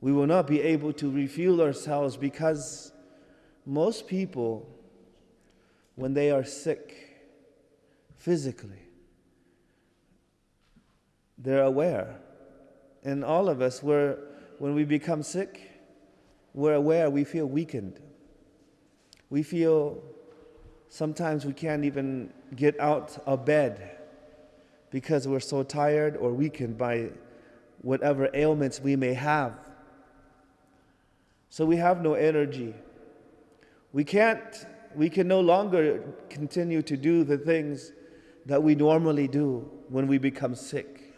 We will not be able to refuel ourselves because most people, when they are sick physically, they're aware. And all of us, we're, when we become sick, we're aware, we feel weakened. We feel sometimes we can't even get out of bed because we're so tired or weakened by whatever ailments we may have. So we have no energy. We can't, we can no longer continue to do the things that we normally do when we become sick.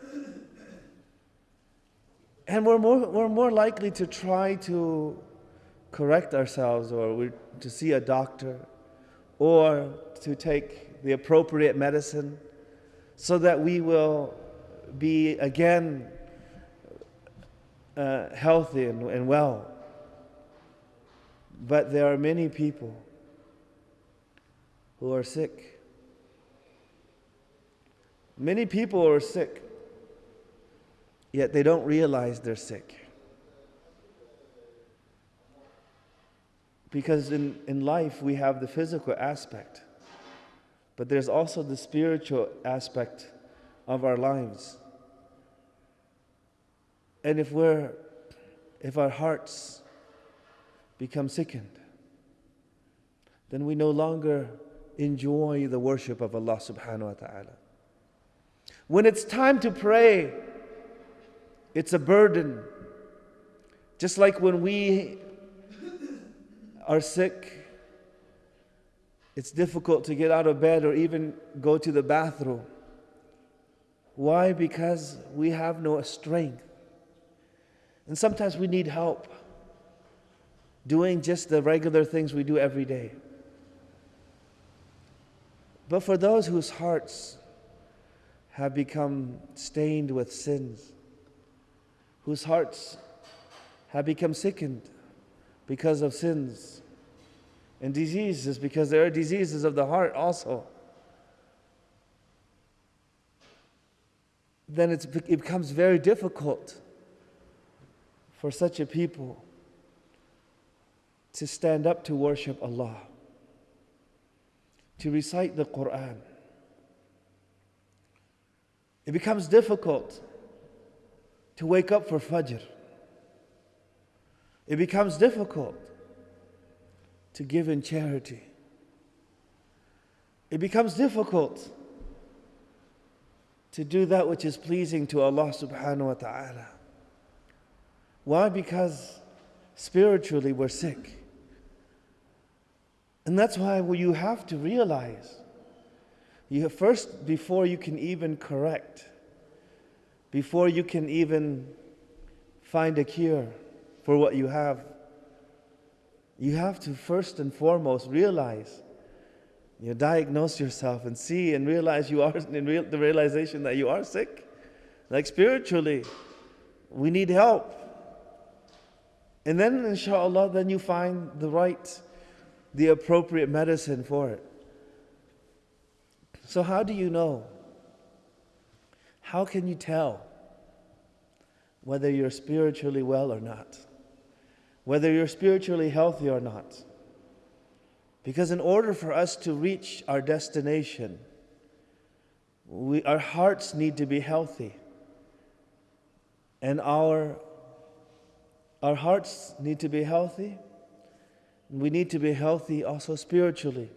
And we're more, we're more likely to try to correct ourselves or to see a doctor or to take the appropriate medicine so that we will be again uh, healthy and, and well. But there are many people who are sick. Many people are sick, yet they don't realize they're sick. Because in, in life, we have the physical aspect, but there's also the spiritual aspect of our lives. And if we're, if our hearts become sickened, then we no longer enjoy the worship of Allah subhanahu wa ta'ala. When it's time to pray, it's a burden. Just like when we are sick, it's difficult to get out of bed or even go to the bathroom. Why? Because we have no strength. And sometimes we need help doing just the regular things we do every day. But for those whose hearts have become stained with sins, whose hearts have become sickened because of sins and diseases, because there are diseases of the heart also, then it becomes very difficult for such a people to stand up to worship Allah, to recite the Quran. It becomes difficult to wake up for Fajr. It becomes difficult to give in charity. It becomes difficult to do that which is pleasing to Allah subhanahu wa ta'ala. Why? Because spiritually we're sick. And that's why you have to realize you have first, before you can even correct, before you can even find a cure for what you have, you have to first and foremost realize, you diagnose yourself and see and realize you are in real, the realization that you are sick. Like spiritually, we need help. And then, inshallah, then you find the right, the appropriate medicine for it. So, how do you know? How can you tell whether you're spiritually well or not? Whether you're spiritually healthy or not? Because, in order for us to reach our destination, we, our hearts need to be healthy. And our our hearts need to be healthy. We need to be healthy also spiritually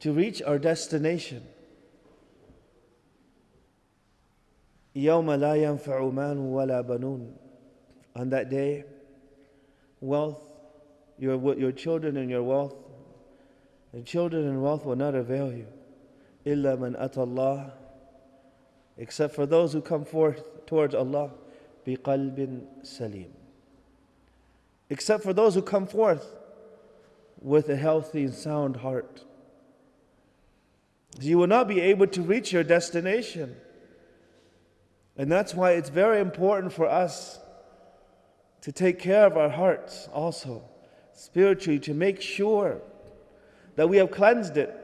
to reach our destination. On that day, wealth, your, your children and your wealth, and children and wealth will not avail you. Illa man atallah, except for those who come forth towards Allah biqalbin salim. Except for those who come forth with a healthy and sound heart. You will not be able to reach your destination. And that's why it's very important for us to take care of our hearts also, spiritually, to make sure that we have cleansed it,